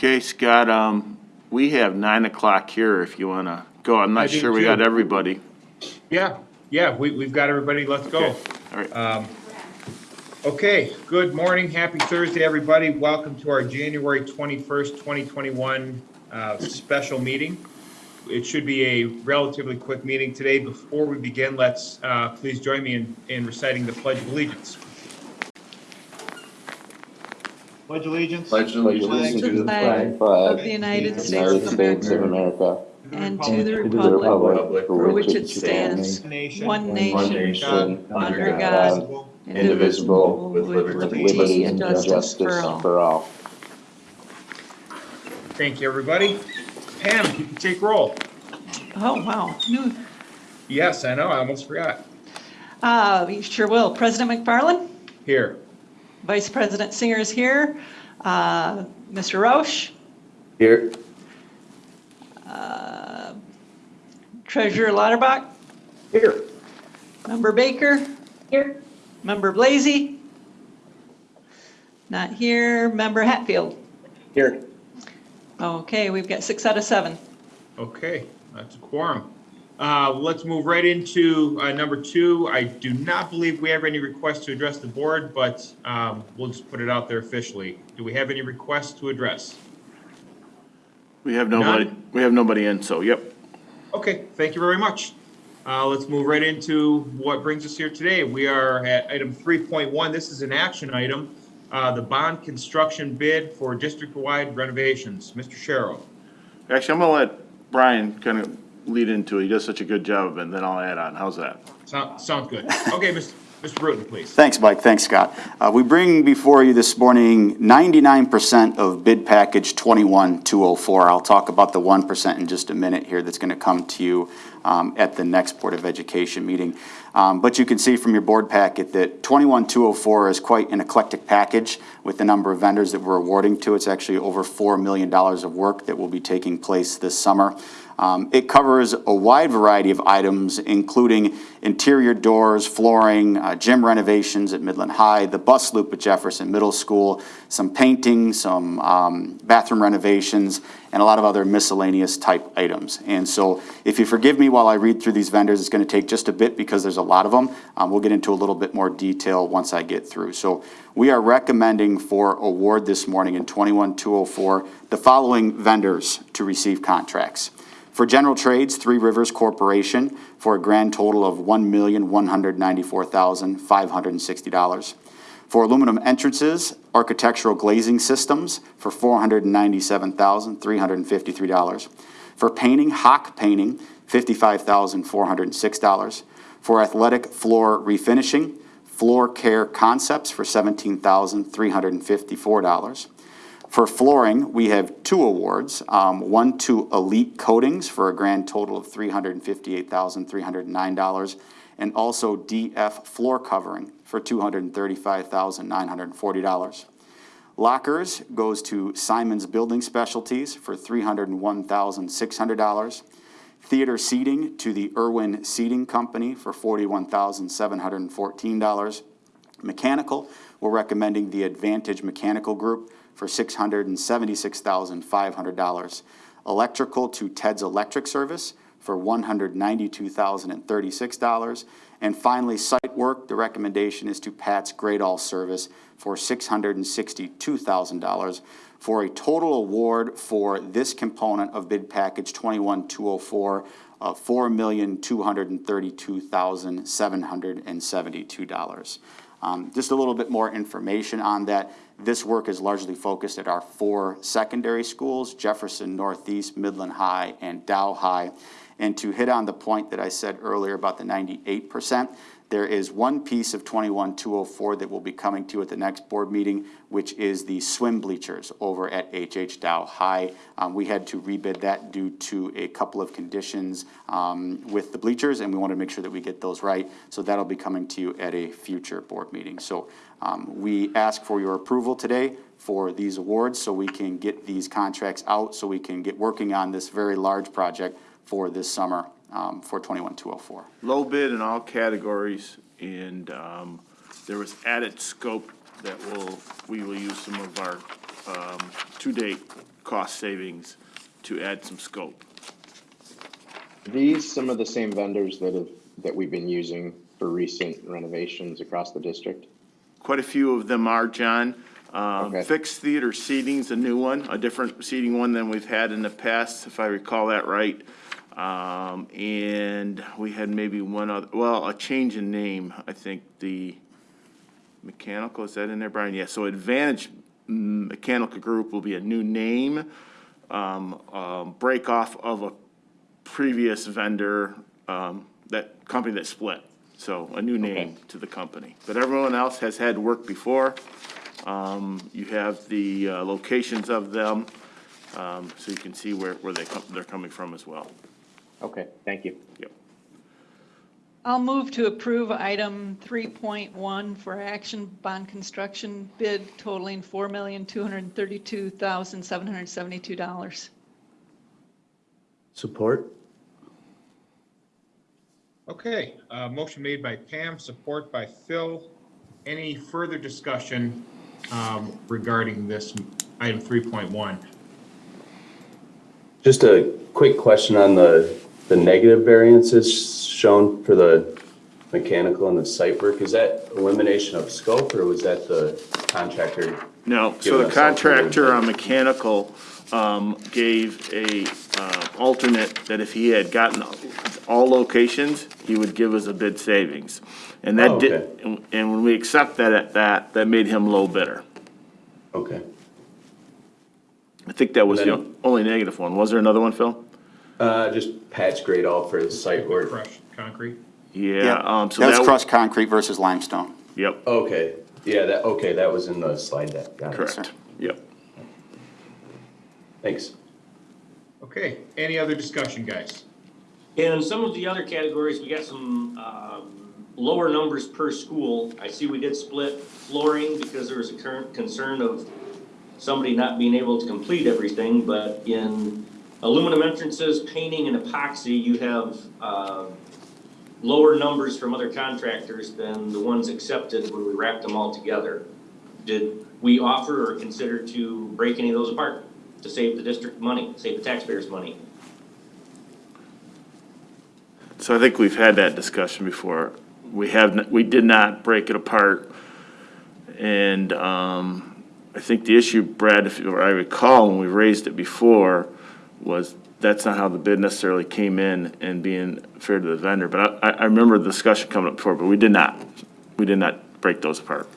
Okay, Scott, um, we have nine o'clock here if you wanna go. I'm I not do sure we got too. everybody. Yeah, yeah, we, we've got everybody, let's go. All right, Okay, good morning, happy Thursday, everybody. Welcome to our January twenty-first, twenty twenty-one, uh, special meeting. It should be a relatively quick meeting today. Before we begin, let's, uh, please join me in, in reciting the Pledge of Allegiance. Pledge allegiance. Pledge allegiance to the flag of the United States of America America and to the and to the republic republic for which it stands, Nation. one one nation, nation, under God, indivisible, with liberty and justice all. for all. Thank you, everybody. Pam, you can take roll. Oh, wow. New- Yes, I know, I almost forgot. Uh, you sure will. President McFarland, Here. Vice President Singer is here. Uh, Mr. Roche, Here. uh, Treasurer Lauterbach, Here. Member Baker. Here. Member Blazy. Not here. Member Hatfield. Here. Okay, we've got six out of seven. Okay, that's a quorum. Uh, let's move right into, uh, number two. I do not believe we have any requests to address the board, but, um, we'll just put it out there officially. Do we have any requests to address? we have nobody, None? we have nobody in, so, yep. Okay, thank you very much. Uh, let's move right into what brings us here today. We are at item three point one. This is an action item. Uh, the bond construction bid for district-wide renovations. Mr. Sharrow. Actually, I'm gonna let Brian kind of lead into it. He does such a good job of it, and then I'll add on. How's that? Sound, sounds good. Okay, Mr. Mr. Bruton, please. Thanks, Mike. Thanks, Scott. Uh, We bring before you this morning 99% of bid package 21204. I'll talk about the 1% in just a minute here that's going to come to you um, at the next Board of Education meeting. Um, But you can see from your board packet that 21204 is quite an eclectic package with the number of vendors that we're awarding to. It's actually over $4 million of work that will be taking place this summer. Um, It covers a wide variety of items, including interior doors, flooring, uh, gym renovations at Midland High, the bus loop at Jefferson Middle School, some painting, some um, bathroom renovations, and a lot of other miscellaneous type items. And so if you forgive me while I read through these vendors, it's going to take just a bit because there's a lot of them. Um, We'll get into a little bit more detail once I get through. So we are recommending for award this morning in 21204, the following vendors to receive contracts. For general trades, Three Rivers Corporation for a grand total of $1,194,560. For aluminum entrances, Architectural Glazing Systems for $497,353. For painting, Hock Painting, $55,406. For athletic floor refinishing, Floor Care Concepts for $17,354. For flooring, we have two awards, um, one to Elite Coatings for a grand total of three hundred and also DF Floor Covering for two hundred and thirty-five thousand, nine hundred and forty dollars. Lockers goes to Simon's Building Specialties for three hundred and one thousand, six hundred dollars. Theater seating to the Irwin Seating Company for forty-one thousand, seven hundred and fourteen dollars. Mechanical, we're recommending the Advantage Mechanical Group for $676,500. Electrical to TED's electric service for $192,036. And finally, site work, the recommendation is to Pat's Grade All Service for $662,000 for a total award for this component of bid package 21204 of $4,232,772. Um, Just a little bit more information on that. This work is largely focused at our four secondary schools, Jefferson Northeast, Midland High, and Dow High. And to hit on the point that I said earlier about the ninety-eight percent, there is one piece of twenty-one two oh four that will be coming to you at the next board meeting, which is the swim bleachers over at HH Dow High. Um, we had to rebid that due to a couple of conditions, um, with the bleachers, and we want to make sure that we get those right. So that'll be coming to you at a future board meeting. So, um, we ask for your approval today for these awards, so we can get these contracts out, so we can get working on this very large project for this summer, um, for twenty-one two oh four. Low bid in all categories, and, um, there was added scope that will, we will use some of our, um, to-date cost savings to add some scope. These, some of the same vendors that have, that we've been using for recent renovations across the district? Quite a few of them are, John. Um, Okay. Fixed theater seating's a new one, a different seating one than we've had in the past, if I recall that right. Um, and we had maybe one other, well, a change in name, I think the mechanical, is that in there, Brian? Yeah, so Advantage Mechanical Group will be a new name, um, um, break off of a previous vendor, um, that company that split. So a new name to the company. But everyone else has had work before. Um, you have the, uh, locations of them, um, so you can see where, where they come, they're coming from as well. Okay, thank you. Yep. I'll move to approve item 3.1 for action bond construction bid totaling $4,232,772. Support? Okay, uh, motion made by Pam, support by Phil. Any further discussion, um, regarding this item three point one? Just a quick question on the, the negative variances shown for the mechanical and the site work. Is that elimination of scope or was that the contractor? No, so the us contractor on mechanical, um, gave a, uh, alternate that if he had gotten all locations, he would give us a bid savings. And that Oh, did, okay. and- and when we accept that at that, that made him low bidder. Okay. I think that was the Then- only negative one. Was there another one, Phil? Uh, just patch grade all for the site work. Crushed concrete? Yeah, um, so That's that, crushed concrete versus limestone. yep, Okay, yeah, that, okay, that was in the slide deck. Got it. correct, yep. Thanks. Okay, any other discussion, guys? In some of the other categories, we got some, um, lower numbers per school. I see we did split flooring because there was a current concern of somebody not being able to complete everything, but in aluminum entrances, painting and epoxy, you have, uh, lower numbers from other contractors than the ones accepted when we wrapped them all together. Did we offer or consider to break any of those apart to save the district money, save the taxpayers money? So I think we've had that discussion before. We have, we did not break it apart. And, um, I think the issue, Brad, if I recall, when we raised it before, was that's not how the bid necessarily came in and being fair to the vendor. But I, I remember the discussion coming up before, but we did not. We did not break those apart.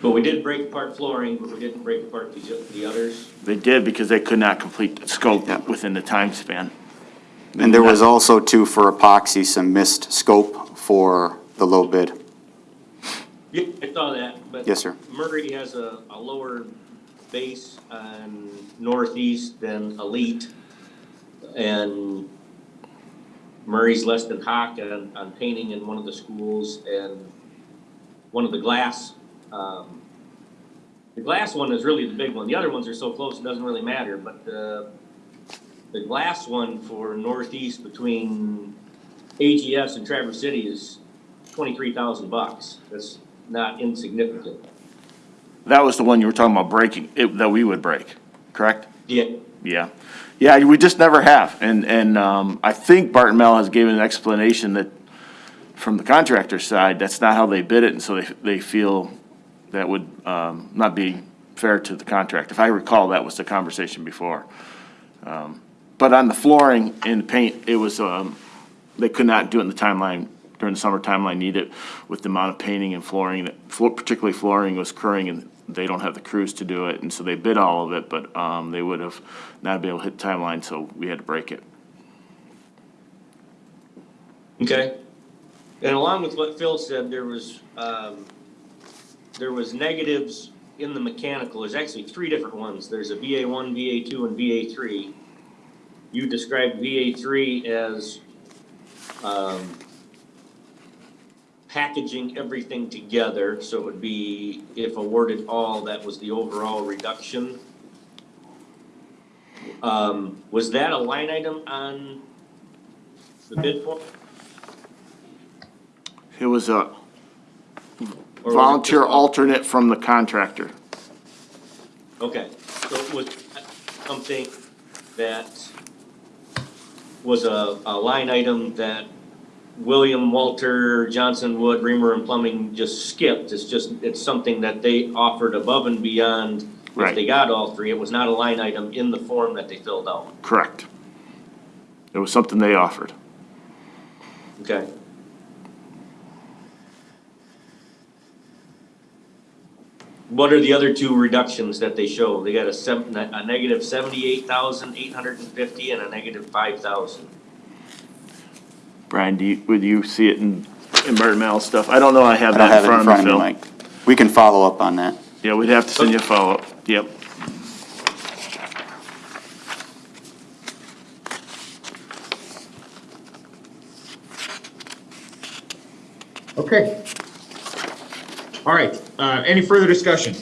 But we did break apart flooring, but we didn't break apart the, the others. They did because they could not complete the scope Yeah. within the time span. And there was also too for epoxy, some missed scope for the low bid. Yeah, I saw that, but. Yes, sir. Murray has a, a lower base on northeast than Elite. And Murray's less than Hawk on, on painting in one of the schools and one of the glass, um, the glass one is really the big one. The other ones are so close, it doesn't really matter, but the, the glass one for northeast between AGS and Traverse City is twenty-three thousand bucks. That's not insignificant. That was the one you were talking about breaking, it, that we would break, correct? Yeah, Yeah, yeah, we just never have, and, and, um, I think Barton Malow has given an explanation that, from the contractor side, that's not how they bid it, and so they, they feel that would, um, not be fair to the contract. If I recall, that was the conversation before. Um, But on the flooring and paint, it was, um, they could not do it in the timeline, during the summer timeline needed with the amount of painting and flooring, that, flo- particularly flooring was occurring and they don't have the crews to do it, and so they bid all of it, but, um, they would have not been able to hit the timeline, so we had to break it. okay. And along with what Phil said, there was, um, there was negatives in the mechanical. There's actually three different ones. There's a VA one, VA two, and VA three. You described VA three as, um, packaging everything together, so it would be, if awarded all, that was the overall reduction. Um, was that a line item on the bid form? It was a Or was it volunteer just- alternate from the contractor. Okay, so it was, something that was a, a line item that William, Walter, Johnson, Wood, Reamer and Plumbing just skipped. It's just, it's something that they offered above and beyond. If Right. they got all three, it was not a line item in the form that they filled out. Correct. It was something they offered. Okay. What are the other two reductions that they show? They got a seven, a negative seventy-eight thousand eight hundred and fifty and a negative five thousand. Brian, do you, would you see it in environmental stuff? I don't know, I have I don't that have in it in front of me, of me, Phil. Mike. We can follow up on that. Yeah, we'd have to send you a follow-up, yep. Okay. All right, uh, any further discussion?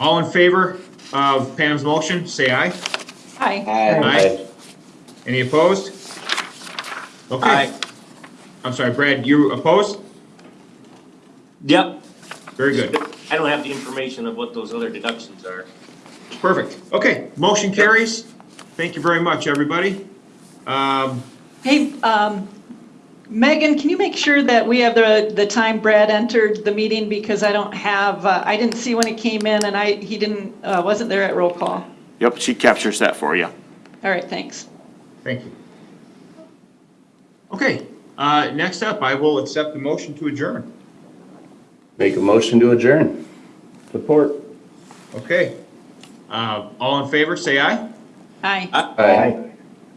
All in favor of Pam's motion, say aye. Aye. Aye. Any opposed? Okay. Aye. I'm sorry, Brad, you opposed? Yep. Very good. I don't have the information of what those other deductions are. Perfect. Okay, motion carries. Thank you very much, everybody. Um, Hey, um, Megan, can you make sure that we have the, the time Brad entered the meeting? Because I don't have, uh, I didn't see when he came in and I, he didn't, uh, wasn't there at roll call. Yep, she captures that for you. All right, thanks. Thank you. Okay, uh, next up, I will accept the motion to adjourn. Make a motion to adjourn. Support. Okay. Uh, all in favor, say aye. Aye. Aye.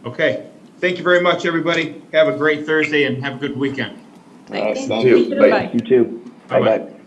Okay. Thank you very much, everybody. Have a great Thursday and have a good weekend. Thanks. thank you. Bye. Bye. You too. Bye-bye. Bye-bye.